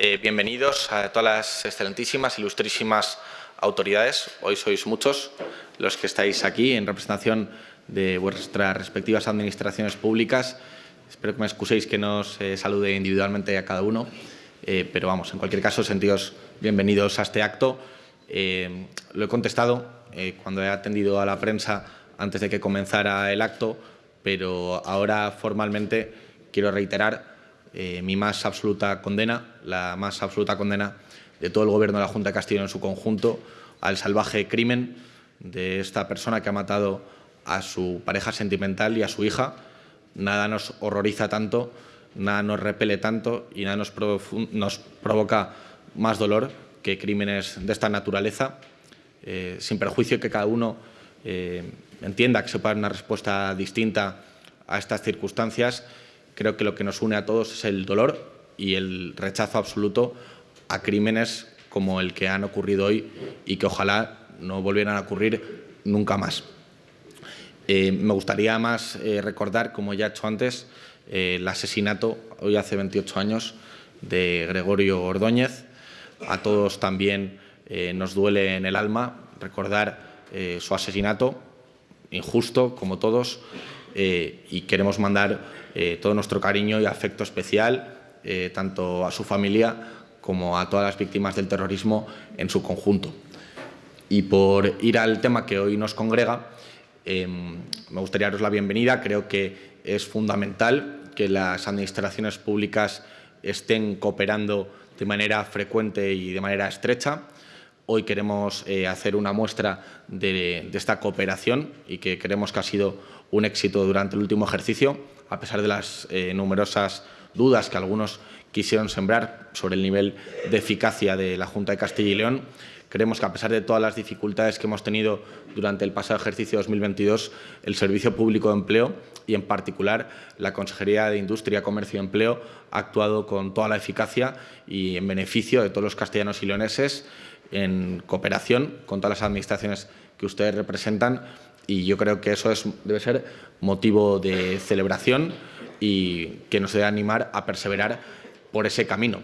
Eh, bienvenidos a todas las excelentísimas, ilustrísimas autoridades. Hoy sois muchos los que estáis aquí en representación de vuestras respectivas administraciones públicas. Espero que me excuséis que no os eh, salude individualmente a cada uno, eh, pero vamos, en cualquier caso, sentidos bienvenidos a este acto. lo he contestado cuando he atendido a la prensa antes de que comenzara el acto, pero ahora formalmente quiero reiterar eh, mi más absoluta condena, la más absoluta condena de todo el Gobierno de la Junta de Castilla en su conjunto al salvaje crimen de esta persona que ha matado a su pareja sentimental y a su hija. Nada nos horroriza tanto, nada nos repele tanto y nada nos, provoca más dolor que crímenes de esta naturaleza, eh, sin perjuicio que cada uno eh, entienda que se puede dar una respuesta distinta a estas circunstancias Creo que lo que nos une a todos es el dolor y el rechazo absoluto a crímenes como el que han ocurrido hoy y que ojalá no volvieran a ocurrir nunca más. Eh, me gustaría más eh, recordar, como ya he hecho antes, eh, el asesinato, hoy hace 28 años, de Gregorio Ordóñez. A todos también nos duele en el alma recordar su asesinato, injusto, como todos, y queremos mandar eh, todo nuestro cariño y afecto especial eh, tanto a su familia como a todas las víctimas del terrorismo en su conjunto. Y por ir al tema que hoy nos congrega, em, me gustaría daros la bienvenida. Creo que es fundamental que las administraciones públicas estén cooperando de manera frecuente y de manera estrecha. Hoy queremos eh, hacer una muestra de, de, esta cooperación y que creemos que ha sido un éxito durante el último ejercicio a pesar de las eh, numerosas dudas que algunos quisieron sembrar sobre el nivel de eficacia de la Junta de Castilla y León, creemos que a pesar de todas las dificultades que hemos tenido durante el pasado ejercicio 2022, el Servicio Público de Empleo y en particular la Consejería de Industria, Comercio y Empleo ha actuado con toda la eficacia y en beneficio de todos los castellanos y leoneses en cooperación con todas las administraciones que ustedes representan y yo creo que eso es, debe ser motivo de celebración y que nos debe animar a perseverar por ese camino.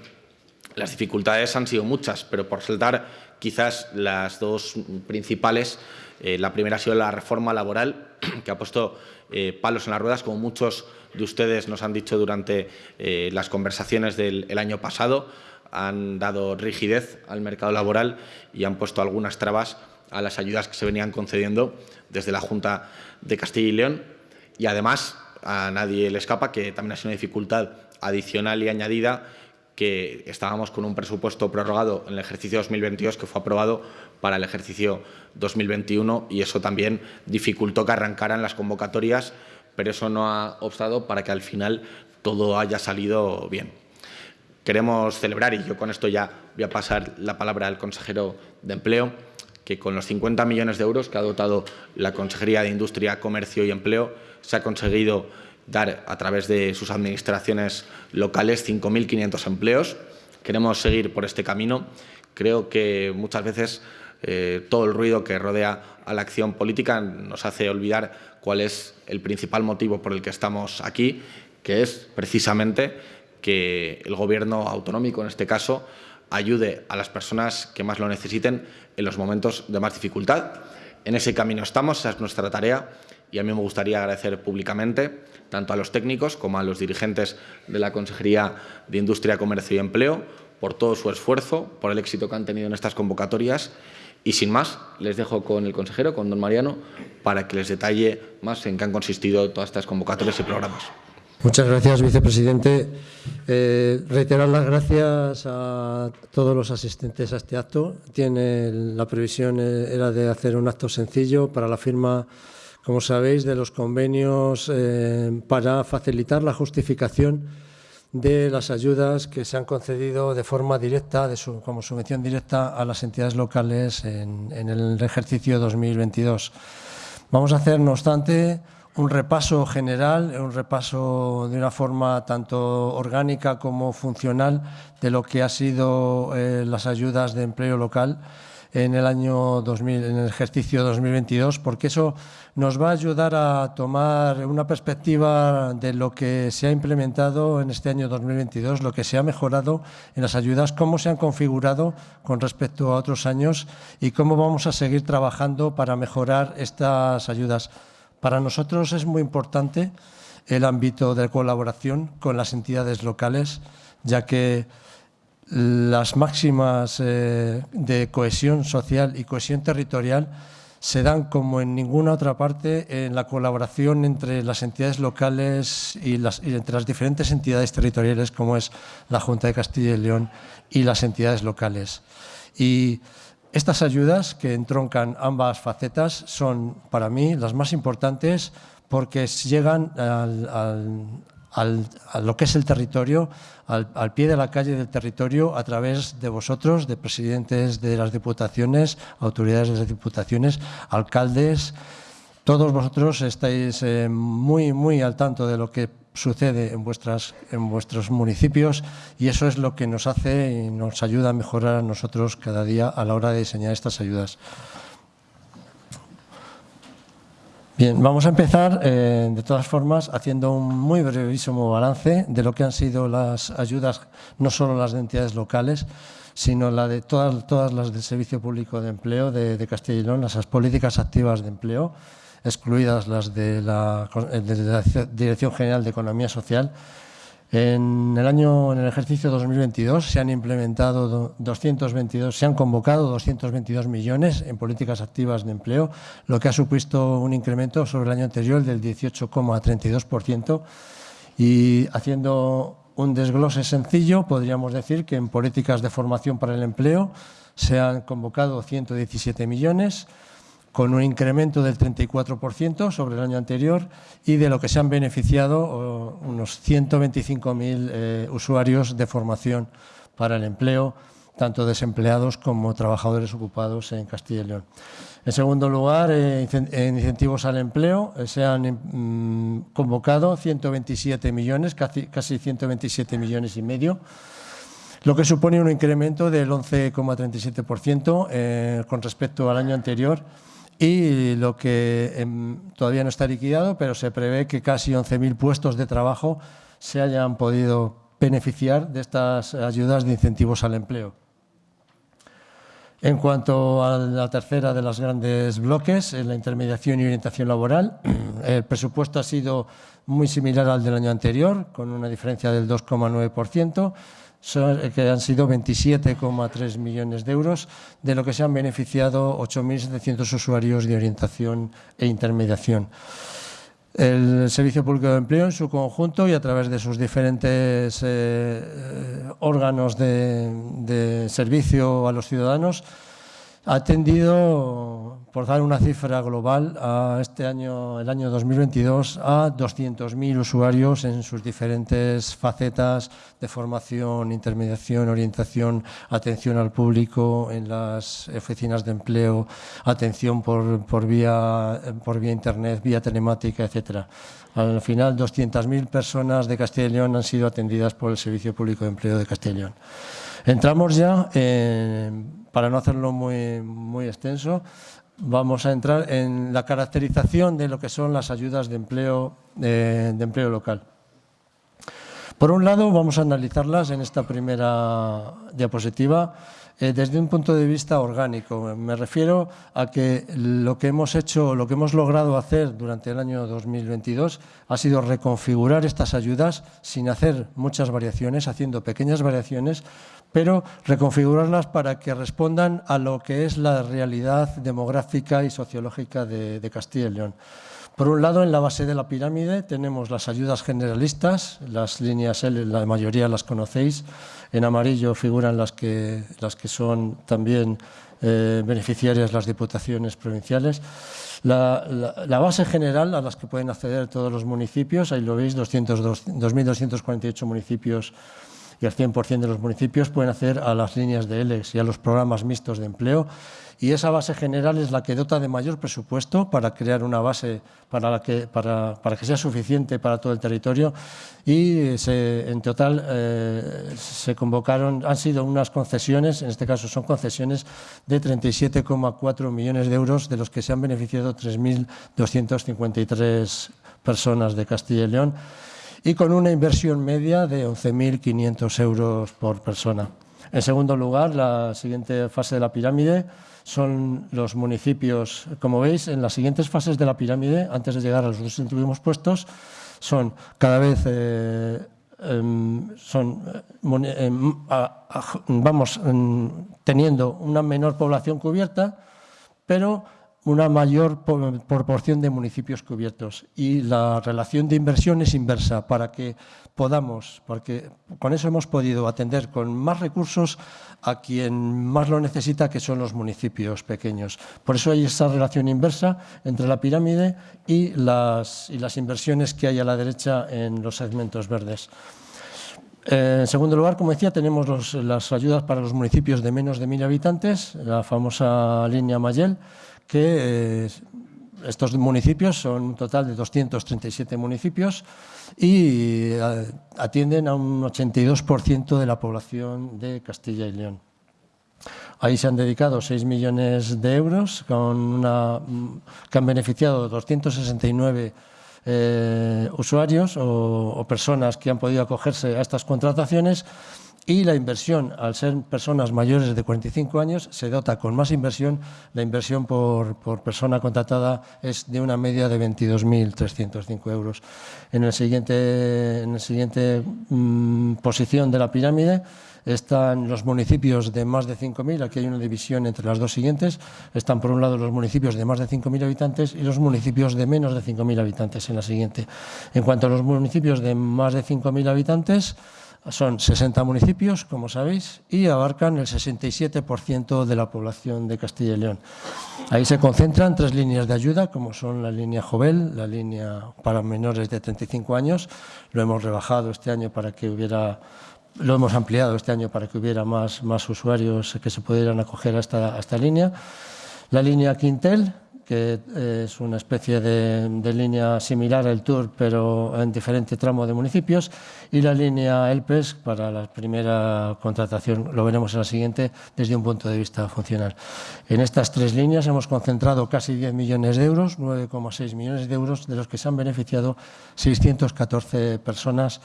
Las dificultades han sido muchas, pero por saltar quizás las dos principales, eh, la primera ha sido la reforma laboral, que ha puesto eh, palos en las ruedas, como muchos de ustedes nos han dicho durante eh, las conversaciones del año pasado, han dado rigidez al mercado laboral y han puesto algunas trabas a las ayudas que se venían concediendo desde la Junta de Castilla y León y además a nadie le escapa que también ha sido una dificultad adicional y añadida que estábamos con un presupuesto prorrogado en el ejercicio 2022 que fue aprobado para el ejercicio 2021 y eso también dificultó que arrancaran las convocatorias, pero eso no ha obstado para que al final todo haya salido bien. Queremos celebrar, y yo con esto ya voy a pasar la palabra al consejero de Empleo, que con los 50 millones de euros que ha dotado la Consejería de Industria, Comercio y Empleo se ha conseguido dar a través de sus administraciones locales 5.500 empleos. Queremos seguir por este camino. Creo que muchas veces eh, todo el ruido que rodea a la acción política nos hace olvidar cuál es el principal motivo por el que estamos aquí, que es precisamente que el Gobierno autonómico, en este caso, ayude a las personas que más lo necesiten en los momentos de más dificultad. En ese camino estamos, esa es nuestra tarea y a mí me gustaría agradecer públicamente tanto a los técnicos como a los dirigentes de la Consejería de Industria, Comercio y Empleo por todo su esfuerzo, por el éxito que han tenido en estas convocatorias y sin más, les dejo con el consejero, con don Mariano, para que les detalle más en qué han consistido todas estas convocatorias y programas. Muchas gracias, vicepresidente. Eh, reiterar las gracias a todos los asistentes a este acto. Tiene la previsión eh, era de hacer un acto sencillo para la firma, como sabéis, de los convenios eh, para facilitar la justificación de las ayudas que se han concedido de forma directa, de su, como subvención directa a las entidades locales en, en el ejercicio 2022. Vamos a hacer, no obstante, un repaso general, un repaso de una forma tanto orgánica como funcional de lo que ha sido eh, las ayudas de empleo local en el año 2000, en el ejercicio 2022, porque eso nos va a ayudar a tomar una perspectiva de lo que se ha implementado en este año 2022, lo que se ha mejorado en las ayudas, cómo se han configurado con respecto a otros años y cómo vamos a seguir trabajando para mejorar estas ayudas. Para nosotros es muy importante el ámbito de colaboración con las entidades locales, ya que las máximas eh, de cohesión social y cohesión territorial se dan como en ninguna otra parte en la colaboración entre las entidades locales y, entre las diferentes entidades territoriales como es la Junta de Castilla y León y las entidades locales. Y estas ayudas que entroncan ambas facetas son para mí las más importantes porque llegan a lo que es el territorio, al, pie de la calle del territorio, a través de vosotros, de presidentes de las diputaciones, autoridades de las diputaciones, alcaldes. Todos vosotros estáis eh, muy, muy al tanto de lo que sucede en, vuestras, en vuestros municipios y eso es lo que nos hace y nos ayuda a mejorar a nosotros cada día a la hora de diseñar estas ayudas. Bien, vamos a empezar, eh, de todas formas, haciendo un muy brevísimo balance de lo que han sido las ayudas, no solo las de entidades locales, sino la de todas, todas las del Servicio Público de Empleo de, de Castilla y León, las políticas activas de empleo, excluidas las de la, Dirección General de Economía Social, en el año, en el ejercicio 2022 se han implementado 222, se han convocado 222 millones en políticas activas de empleo, lo que ha supuesto un incremento sobre el año anterior del 18,32% y haciendo un desglose sencillo, podríamos decir que en políticas de formación para el empleo se han convocado 117 millones, con un incremento del 34% sobre el año anterior y de lo que se han beneficiado unos 125.000 eh, usuarios de formación para el empleo, tanto desempleados como trabajadores ocupados en Castilla y León. En segundo lugar, eh, en incentivos al empleo, eh, se han mm, convocado 127 millones, casi 127 millones y medio, lo que supone un incremento del 11,37% con respecto al año anterior y lo que em, todavía no está liquidado, pero se prevé que casi 11.000 puestos de trabajo se hayan podido beneficiar de estas ayudas de incentivos al empleo. En cuanto a la tercera de los grandes bloques, la intermediación y orientación laboral, el presupuesto ha sido muy similar al del año anterior, con una diferencia del 2,9%, que han sido 27,3 millones de euros, de lo que se han beneficiado 8.700 usuarios de orientación e intermediación. El Servicio Público de Empleo en su conjunto y a través de sus diferentes eh, órganos de servicio a los ciudadanos ha atendido, por dar una cifra global, este año, el año 2022, a 200.000 usuarios en sus diferentes facetas de formación, intermediación, orientación, atención al público en las oficinas de empleo, atención por, vía, por vía internet, vía telemática, etcétera. Al final, 200.000 personas de Castilla León han sido atendidas por el Servicio Público de Empleo de Castilla León. Entramos ya en para no hacerlo muy, muy extenso, vamos a entrar en la caracterización de lo que son las ayudas de empleo, de, empleo local. Por un lado, vamos a analizarlas en esta primera diapositiva eh, desde un punto de vista orgánico. Me refiero a que lo que hemos hecho, lo que hemos logrado hacer durante el año 2022 ha sido reconfigurar estas ayudas sin hacer muchas variaciones, haciendo pequeñas variaciones, pero reconfigurarlas para que respondan a lo que es la realidad demográfica y sociológica de, Castilla y León. Por un lado, en la base de la pirámide tenemos las ayudas generalistas, las líneas L, la mayoría las conocéis. En amarillo figuran las que, las que son también eh, beneficiarias las diputaciones provinciales. La, base general a las que pueden acceder todos los municipios, ahí lo veis, 2.248 municipios y al 100% de los municipios pueden acceder a las líneas de ELEX y a los programas mixtos de empleo y esa base general es la que dota de mayor presupuesto para crear una base para, que, para, que sea suficiente para todo el territorio y en total eh, se convocaron, han sido unas concesiones, en este caso son concesiones de 37,4 millones de euros, de los que se han beneficiado 3.253 personas de Castilla y León y con una inversión media de 11.500 euros por persona. En segundo lugar, la siguiente fase de la pirámide son los municipios. Como veis, en las siguientes fases de la pirámide, antes de llegar a los dos últimos puestos, son cada vez eh, em, son, eh, em, vamos em, teniendo una menor población cubierta, pero una mayor proporción de municipios cubiertos y la relación de inversión es inversa para que podamos, porque con eso hemos podido atender con más recursos a quien más lo necesita, que son los municipios pequeños. Por eso hay esa relación inversa entre la pirámide y las, inversiones que hay a la derecha en los segmentos verdes. Eh, en segundo lugar, como decía, tenemos las ayudas para los municipios de menos de mil habitantes, la famosa línea Mayel, que eh, estos municipios son un total de 237 municipios y eh, atienden a un 82% de la población de Castilla y León. Ahí se han dedicado 6 millones de euros con una, que han beneficiado 269 eh, usuarios o personas que han podido acogerse a estas contrataciones y la inversión, al ser personas mayores de 45 años, se dota con más inversión. La inversión por, persona contratada es de una media de 22.305 euros. En el siguiente, en el siguiente mm, posición de la pirámide están los municipios de más de 5.000, aquí hay una división entre las dos siguientes, están por un lado los municipios de más de 5.000 habitantes y los municipios de menos de 5.000 habitantes en la siguiente. En cuanto a los municipios de más de 5.000 habitantes, son 60 municipios, como sabéis, y abarcan el 67% de la población de Castilla y León. Ahí se concentran tres líneas de ayuda, como son la línea Jovel, la línea para menores de 35 años. Lo hemos rebajado este año para que hubiera, lo hemos ampliado este año para que hubiera más, más usuarios que se pudieran acoger a esta, a esta línea. La línea Quintel, que es una especie de, línea similar al Tour, pero en diferente tramo de municipios, y la línea ELPES para la primera contratación, lo veremos en la siguiente, desde un punto de vista funcional. En estas tres líneas hemos concentrado casi 10 millones de euros, 9,6 millones de euros, de los que se han beneficiado 614 personas,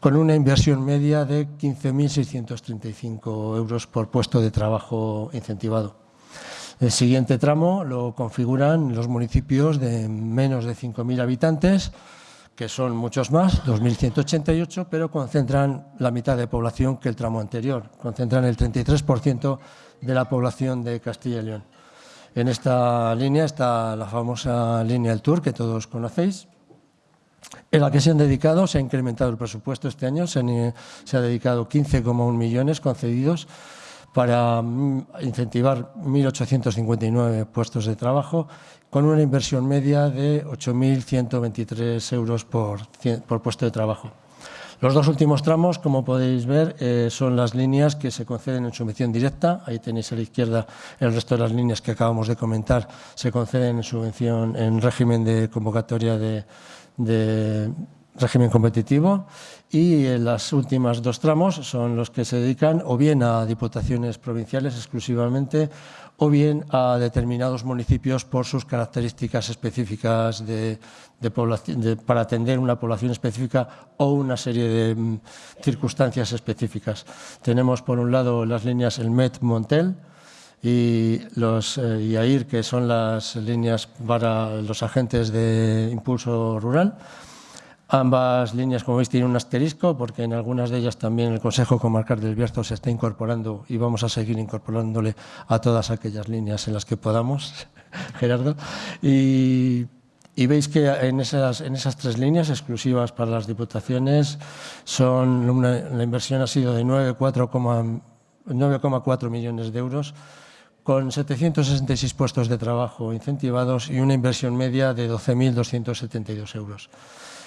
con una inversión media de 15.635 euros por puesto de trabajo incentivado. El siguiente tramo lo configuran los municipios de menos de 5.000 habitantes, que son muchos más, 2.188, pero concentran la mitad de población que el tramo anterior, concentran el 33% de la población de Castilla y León. En esta línea está la famosa línea del Tour, que todos conocéis, en la que se han dedicado, se ha incrementado el presupuesto este año, se, se ha dedicado 15,1 millones concedidos para mm, incentivar 1.859 puestos de trabajo con una inversión media de 8.123 euros por, por, puesto de trabajo. Los dos últimos tramos, como podéis ver, eh, son las líneas que se conceden en subvención directa. Ahí tenéis a la izquierda el resto de las líneas que acabamos de comentar. Se conceden en subvención en régimen de convocatoria de, de régimen competitivo y las últimas dos tramos son los que se dedican o bien a diputaciones provinciales exclusivamente o bien a determinados municipios por sus características específicas de, para atender una población específica o una serie de mm, circunstancias específicas. Tenemos por un lado las líneas el MET-Montel, y los eh, IAIR, que son las líneas para los agentes de impulso rural, Ambas líneas, como veis, tienen un asterisco porque en algunas de ellas también el Consejo Comarcal del Bierzo se está incorporando y vamos a seguir incorporándole a todas aquellas líneas en las que podamos, Gerardo. Y, veis que en esas, tres líneas exclusivas para las diputaciones son la inversión ha sido de 9,4 millones de euros con 766 puestos de trabajo incentivados y una inversión media de 12.272 euros.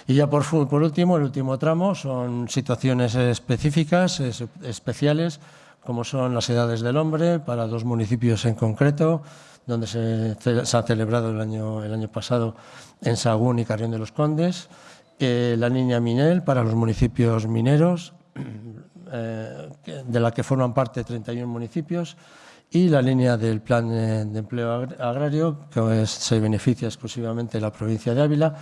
Y ya por, por último, el último tramo son situaciones específicas, especiales, como son las edades del hombre, para dos municipios en concreto, donde se, ha celebrado el año, el año pasado en Sagún y Carrión de los Condes, eh, la línea Minel para los municipios mineros, eh, de la que forman parte 31 municipios, y la línea del Plan de Empleo Agrario, que se beneficia exclusivamente de la provincia de Ávila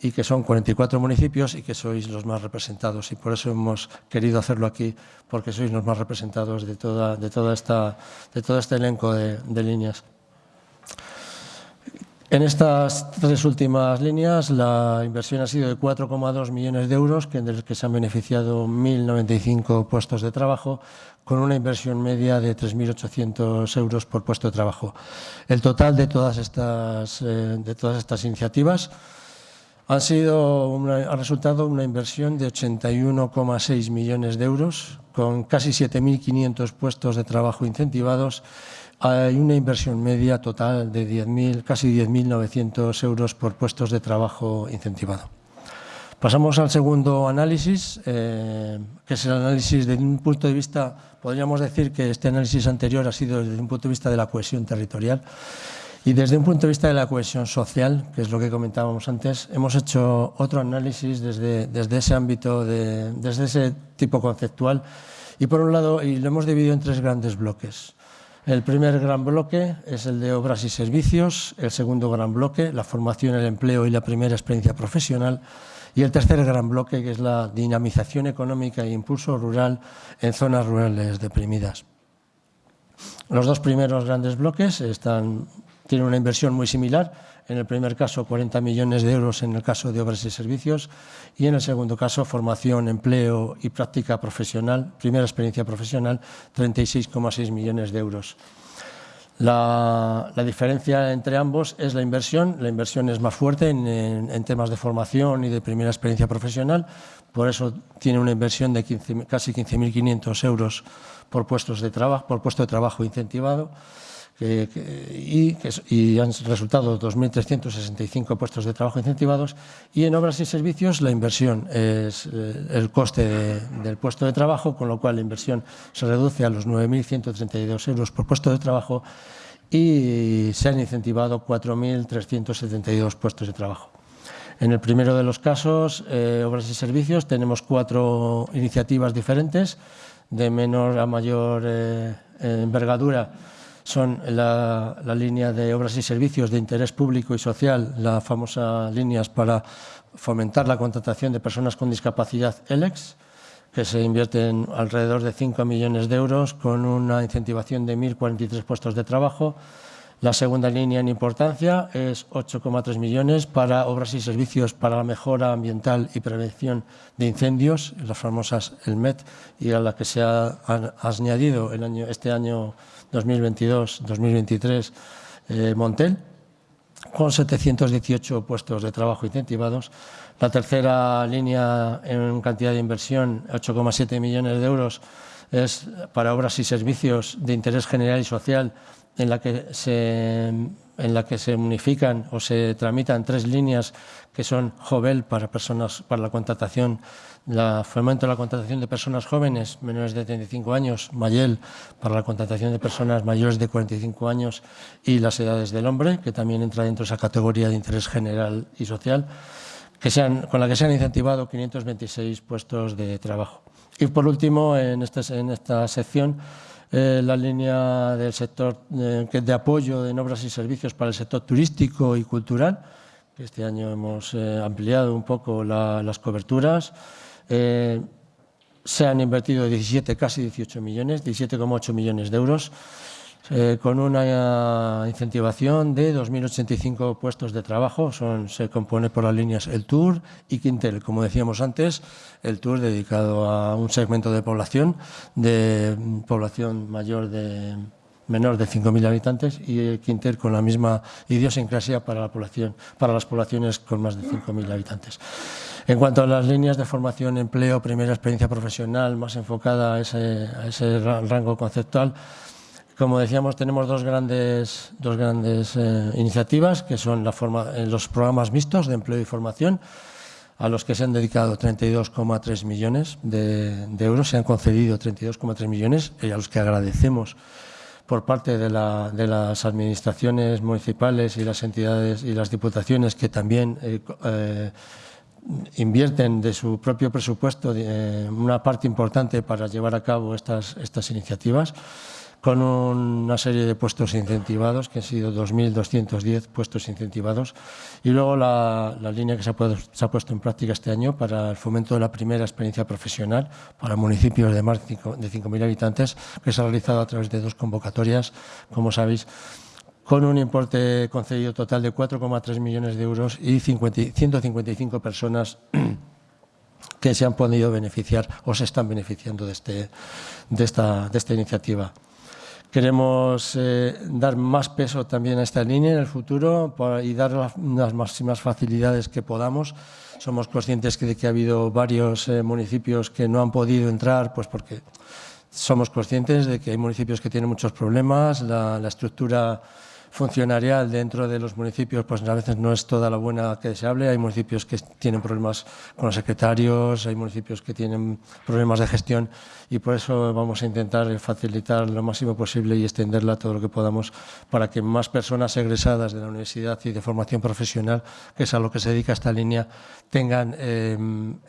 y que son 44 municipios y que sois los más representados. Y por eso hemos querido hacerlo aquí, porque sois los más representados de, toda, de, toda esta, de todo este elenco de, líneas. En estas tres últimas líneas la inversión ha sido de 4,2 millones de euros, que de los que se han beneficiado 1.095 puestos de trabajo, con una inversión media de 3.800 euros por puesto de trabajo. El total de todas estas, eh, de todas estas iniciativas han sido una, ha resultado una inversión de 81,6 millones de euros, con casi 7.500 puestos de trabajo incentivados hay una inversión media total de 10 casi 10.900 euros por puestos de trabajo incentivado. Pasamos al segundo análisis, eh, que es el análisis desde un punto de vista, podríamos decir que este análisis anterior ha sido desde un punto de vista de la cohesión territorial y desde un punto de vista de la cohesión social, que es lo que comentábamos antes, hemos hecho otro análisis desde, desde ese ámbito, de, desde ese tipo conceptual y por un lado, y lo hemos dividido en tres grandes bloques. El primer gran bloque es el de obras y servicios, el segundo gran bloque, la formación, el empleo y la primera experiencia profesional, y el tercer gran bloque, que es la dinamización económica e impulso rural en zonas rurales deprimidas. Los dos primeros grandes bloques tienen una inversión muy similar, en el primer caso 40 millones de euros en el caso de obras y servicios y en el segundo caso formación, empleo y práctica profesional, primera experiencia profesional, 36,6 millones de euros. La, diferencia entre ambos es la inversión. La inversión es más fuerte en, temas de formación y de primera experiencia profesional, por eso tiene una inversión de casi 15.500 euros por, puestos de por puesto de trabajo incentivado y, han resultado 2.365 puestos de trabajo incentivados y en obras y servicios la inversión es eh, el coste del puesto de trabajo, con lo cual la inversión se reduce a los 9.132 euros por puesto de trabajo y se han incentivado 4.372 puestos de trabajo. En el primero de los casos, eh, obras y servicios, tenemos cuatro iniciativas diferentes, de menor a mayor eh, envergadura son la, línea de obras y servicios de interés público y social, la famosa líneas para fomentar la contratación de personas con discapacidad ELEX, que se invierten alrededor de 5 millones de euros con una incentivación de 1.043 puestos de trabajo. La segunda línea en importancia es 8,3 millones para obras y servicios para la mejora ambiental y prevención de incendios, las famosas el MET, y a la que se ha, añadido año, este año 2022-2023 eh, Montel, con 718 puestos de trabajo incentivados. La tercera línea en cantidad de inversión, 8,7 millones de euros, es para obras y servicios de interés general y social en la que se, en la que se unifican o se tramitan tres líneas que son Jovel para personas para la contratación la fomento de la contratación de personas jóvenes menores de 35 años, Mayel para la contratación de personas mayores de 45 años y las edades del hombre, que también entra dentro de esa categoría de interés general y social, que sean, con la que se han incentivado 526 puestos de trabajo. Y por último, en, este, en esta sección, eh, la línea del sector eh, de apoyo en obras y servicios para el sector turístico y cultural, que este año hemos eh, ampliado un poco las coberturas. Se han invertido 17, casi 18 millones, 17,8 millones de euros, eh, con una incentivación de 2.085 puestos de trabajo. Son, se compone por las líneas El Tour y Quintel. Como decíamos antes, el Tour dedicado a un segmento de población, de población mayor de menor de 5.000 habitantes y el Quintel con la misma idiosincrasia para, la población, para las poblaciones con más de 5.000 habitantes. En cuanto a las líneas de formación, empleo, primera experiencia profesional, más enfocada a ese, rango conceptual, como decíamos, tenemos dos grandes, dos grandes eh, iniciativas, que son eh, los programas mixtos de empleo y formación. a los que se han dedicado 32,3 millones de, euros, se han concedido 32,3 millones y a los que agradecemos por parte de, las administraciones municipales y las entidades y las diputaciones que también eh, invierten de su propio presupuesto una parte importante para llevar a cabo estas, estas iniciativas con una serie de puestos incentivados, que han sido 2.210 puestos incentivados, y luego la, línea que se ha, puesto en práctica este año para el fomento de la primera experiencia profesional para municipios de más de 5.000 habitantes, que se ha realizado a través de dos convocatorias, como sabéis, con un importe concedido total de 4,3 millones de euros y 155 personas que se han podido beneficiar o se están beneficiando de, este, de, esta, de esta iniciativa. Queremos eh, dar más peso también a esta línea en el futuro y dar las, máximas facilidades que podamos. Somos conscientes de que ha habido varios eh, municipios que no han podido entrar, pues porque somos conscientes de que hay municipios que tienen muchos problemas, la estructura funcionarial dentro de los municipios pues a veces no es toda la buena que deseable. Hay municipios que tienen problemas con los secretarios, hay municipios que tienen problemas de gestión y por eso vamos a intentar facilitar lo máximo posible y extenderla todo lo que podamos para que más personas egresadas de la universidad y de formación profesional, que es a lo que se dedica esta línea, tengan eh,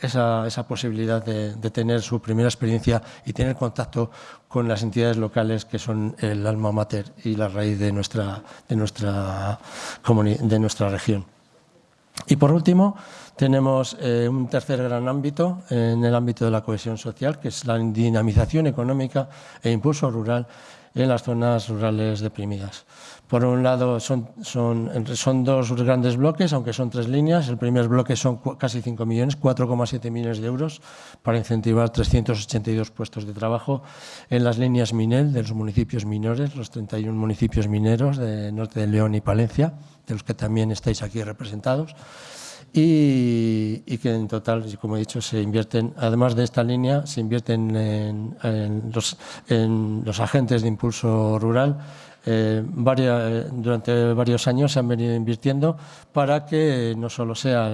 esa, posibilidad de, de tener su primera experiencia y tener contacto con las entidades locales que son el alma mater y la raíz de nuestra, de nuestra, de nuestra región. Y por último, tenemos eh, un tercer gran ámbito en el ámbito de la cohesión social, que es la dinamización económica e impulso rural en las zonas rurales deprimidas. Por un lado, son, son, son, dos grandes bloques, aunque son tres líneas. El primer bloque son casi 5 millones, 4,7 millones de euros para incentivar 382 puestos de trabajo en las líneas Minel de los municipios minores, los 31 municipios mineros de Norte de León y Palencia, de los que también estáis aquí representados. Y, que en total, como he dicho, se invierten, además de esta línea, se invierten en, los, en los agentes de impulso rural eh, varias, durante varios años se han venido invirtiendo para que no solo sea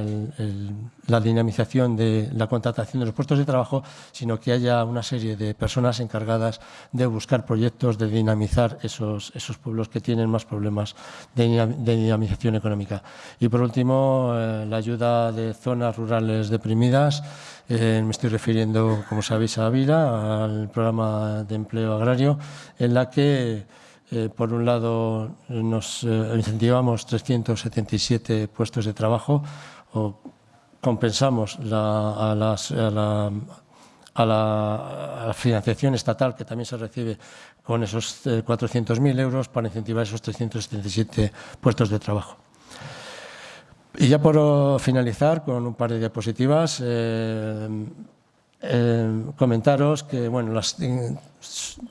la dinamización de la contratación de los puestos de trabajo, sino que haya una serie de personas encargadas de buscar proyectos, de dinamizar esos, esos pueblos que tienen más problemas de, dinamización económica. Y por último, eh, la ayuda de zonas rurales deprimidas. Eh, me estoy refiriendo, como sabéis, a Ávila, al programa de empleo agrario, en la que eh, por un lado, nos eh, incentivamos 377 puestos de trabajo o compensamos a, la, financiación estatal que también se recibe con esos 400.000 eh, euros para incentivar esos 377 puestos de trabajo. Y ya por finalizar con un par de diapositivas, eh, comentaros que bueno,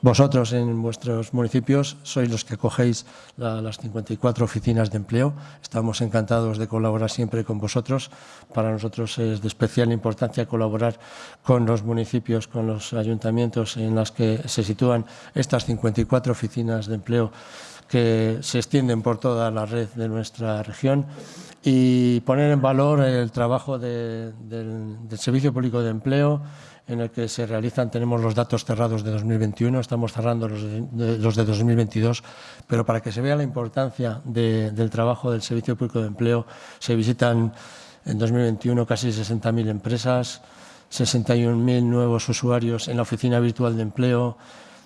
vosotros en vuestros municipios sois los que cogéis las 54 oficinas de empleo. Estamos encantados de colaborar siempre con vosotros. Para nosotros es de especial importancia colaborar con los municipios, con los ayuntamientos en los que se sitúan estas 54 oficinas de empleo que se extienden por toda la red de nuestra región y poner en valor el trabajo del, Servicio Público de Empleo, en el que se realizan, tenemos los datos cerrados de 2021, estamos cerrando los de, los de 2022, pero para que se vea la importancia del trabajo del Servicio Público de Empleo, se visitan en 2021 casi 60.000 empresas, 61.000 nuevos usuarios en la oficina virtual de empleo,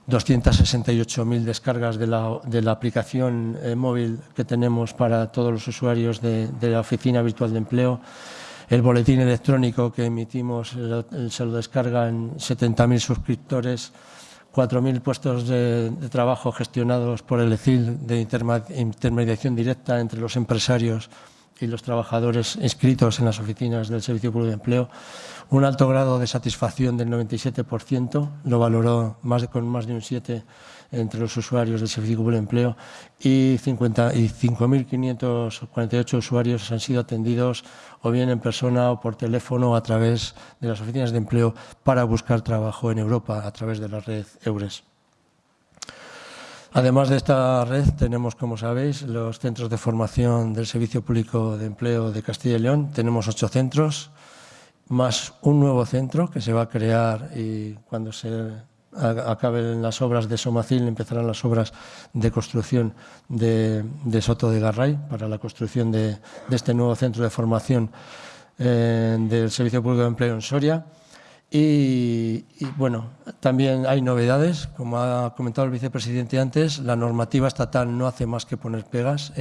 268.000 descargas de la, de la aplicación eh, móvil que tenemos para todos los usuarios de, la oficina virtual de empleo. El boletín electrónico que emitimos se lo descargan 70.000 suscriptores, 4.000 puestos de, trabajo gestionados por el ECIL de intermediación directa entre los empresarios y los trabajadores inscritos en las oficinas del Servicio Público de Empleo, un alto grado de satisfacción del 97%, lo valoró más de, con más de un 7 entre los usuarios del Servicio Público de Empleo y, 5.548 usuarios han sido atendidos o bien en persona o por teléfono a través de las oficinas de empleo para buscar trabajo en Europa a través de la red EURES. Además de esta red, tenemos, como sabéis, los centros de formación del Servicio Público de Empleo de Castilla y León. Tenemos ocho centros más un nuevo centro que se va a crear y cuando se acaben las obras de Somacil empezarán las obras de construcción de, Soto de Garray para la construcción de, este nuevo centro de formación eh, del Servicio Público de Empleo en Soria. Y, bueno, también hay novedades, como ha comentado el vicepresidente antes, la normativa estatal no hace más que poner pegas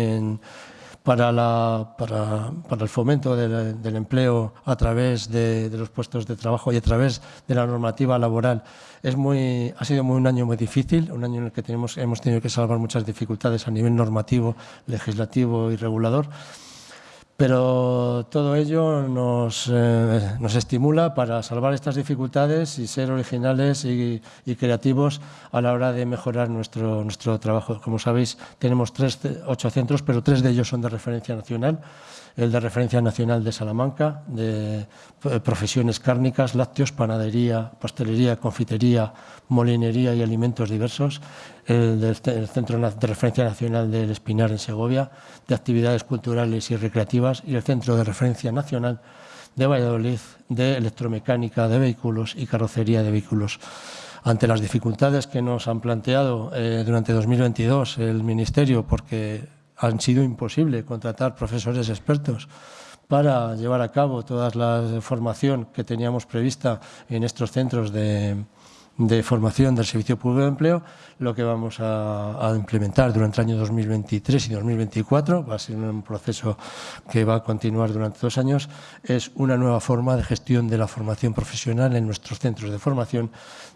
para, el fomento del, empleo a través de, los puestos de trabajo y a través de la normativa laboral. Es muy, ha sido muy, un año muy difícil, un año en el que tenemos, hemos tenido que salvar muchas dificultades a nivel normativo, legislativo y regulador pero todo ello nos, eh, nos, estimula para salvar estas dificultades y ser originales y, y, creativos a la hora de mejorar nuestro, nuestro trabajo. Como sabéis, tenemos tres, ocho centros, pero tres de ellos son de referencia nacional el de referencia nacional de Salamanca, de eh, profesiones cárnicas, lácteos, panadería, pastelería, confitería, molinería y alimentos diversos, el Centro de Referencia Nacional del Espinar en Segovia, de actividades culturales y recreativas, y el Centro de Referencia Nacional de Valladolid, de electromecánica de vehículos y carrocería de vehículos. Ante las dificultades que nos han planteado eh, durante 2022 el Ministerio, porque han sido imposible contratar profesores expertos para llevar a cabo toda la formación que teníamos prevista en estos centros de, formación del Servicio Público de Empleo, lo que vamos a, implementar durante el año 2023 y 2024, va a ser un proceso que va a continuar durante dos años, es una nueva forma de gestión de la formación profesional en nuestros centros de formación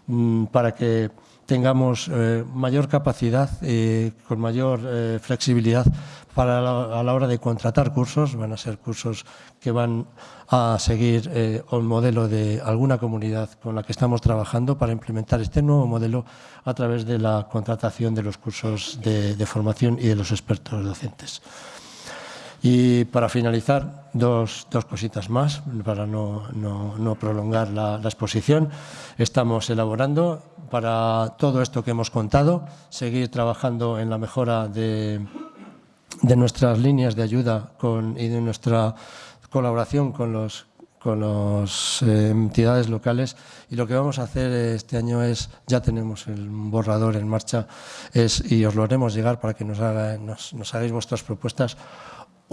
mm, para que tengamos eh, mayor capacidad y con mayor eh, flexibilidad para a la hora de contratar cursos. Van a ser cursos que van a seguir eh, el modelo de alguna comunidad con la que estamos trabajando para implementar este nuevo modelo a través de la contratación de los cursos de, formación y de los expertos docentes. Y para finalizar, dos, dos cositas más, para no, no, prolongar la, exposición. Estamos elaborando para todo esto que hemos contado, seguir trabajando en la mejora de, nuestras líneas de ayuda y de nuestra colaboración con las con las eh, entidades locales y lo que vamos a hacer este año es, ya tenemos el borrador en marcha es, y os lo haremos llegar para que nos, nos hagáis vuestras propuestas,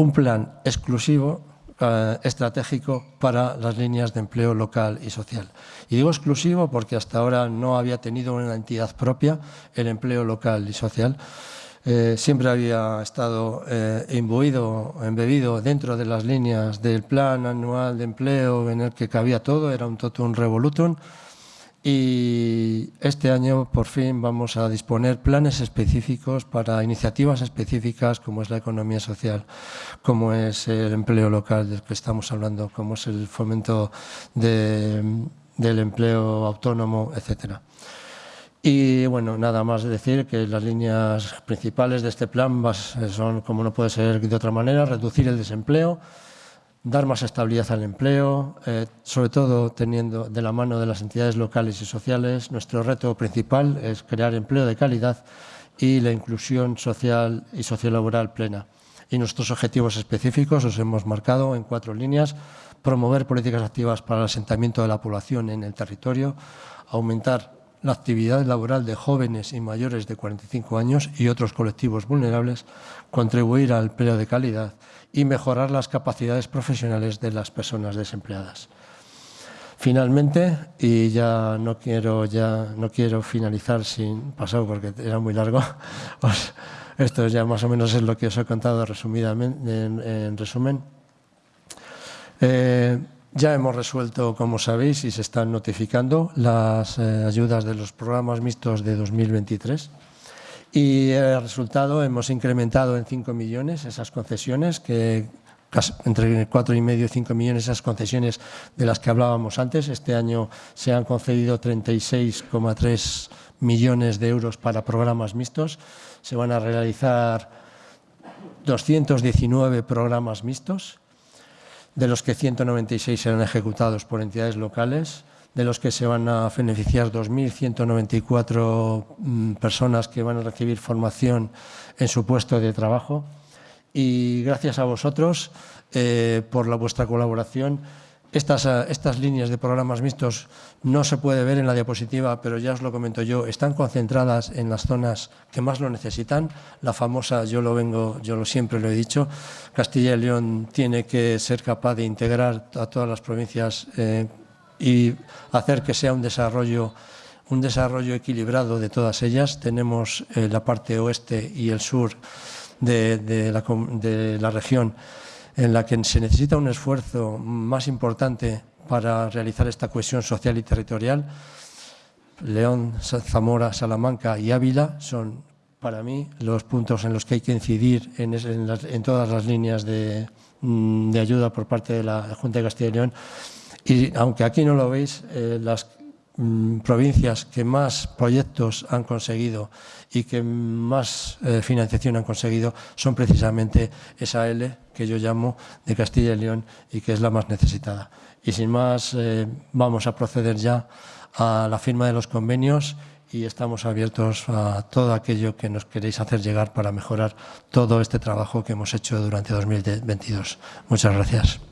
un plan exclusivo eh, estratégico para las líneas de empleo local y social. Y digo exclusivo porque hasta ahora no había tenido una entidad propia el empleo local y social. Eh, siempre había estado eh, imbuido, embebido dentro de las líneas del plan anual de empleo en el que cabía todo, era un totum revolutum y este año por fin vamos a disponer planes específicos para iniciativas específicas como es la economía social, como es el empleo local del que estamos hablando, como es el fomento del empleo autónomo, etcétera. Y bueno, nada más decir que las líneas principales de este plan son, como no puede ser de otra manera, reducir el desempleo, dar más estabilidad al empleo, eh, sobre todo teniendo de la mano de las entidades locales y sociales. Nuestro reto principal es crear empleo de calidad y la inclusión social y sociolaboral plena. Y nuestros objetivos específicos los hemos marcado en cuatro líneas. Promover políticas activas para el asentamiento de la población en el territorio, aumentar la actividad laboral de jóvenes y mayores de 45 años y otros colectivos vulnerables, contribuir al empleo de calidad y mejorar las capacidades profesionales de las personas desempleadas. Finalmente, y ya no quiero, ya no quiero finalizar sin pasar porque era muy largo, pues esto ya más o menos es lo que os he contado resumidamente, en, resumen. Eh, ya hemos resuelto, como sabéis, y se están notificando las eh, ayudas de los programas mixtos de 2023. Y el resultado hemos incrementado en 5 millones esas concesiones, que entre 4,5 y 5 millones esas concesiones de las que hablábamos antes. Este año se han concedido 36,3 millones de euros para programas mixtos. Se van a realizar 219 programas mixtos, de los que 196 serán ejecutados por entidades locales de los que se van a beneficiar 2.194 mm, personas que van a recibir formación en su puesto de trabajo. Y gracias a vosotros eh, por la, vuestra colaboración estas, eh, estas líneas de programas mixtos no se puede ver en la diapositiva, pero ya os lo comento yo, están concentradas en las zonas que más lo necesitan. La famosa, yo lo vengo, yo lo siempre lo he dicho, Castilla y León tiene que ser capaz de integrar a todas las provincias eh, y hacer que sea un desarrollo un desarrollo equilibrado de todas ellas. Tenemos eh, la parte oeste y el sur de la región en la que se necesita un esfuerzo más importante para realizar esta cohesión social y territorial. León, Zamora, Salamanca y Ávila son para mí los puntos en los que hay que incidir en, todas las líneas mm, de, ayuda por parte de la Junta de Castilla y León. Y aunque aquí no lo veis, eh, las mm, provincias que más proyectos han conseguido y que más eh, financiación han conseguido son precisamente esa L que yo llamo de Castilla y León y que es la más necesitada. Y sin más, eh, vamos a proceder ya a la firma de los convenios y estamos abiertos a todo aquello que nos queréis hacer llegar para mejorar todo este trabajo que hemos hecho durante 2022. Muchas gracias.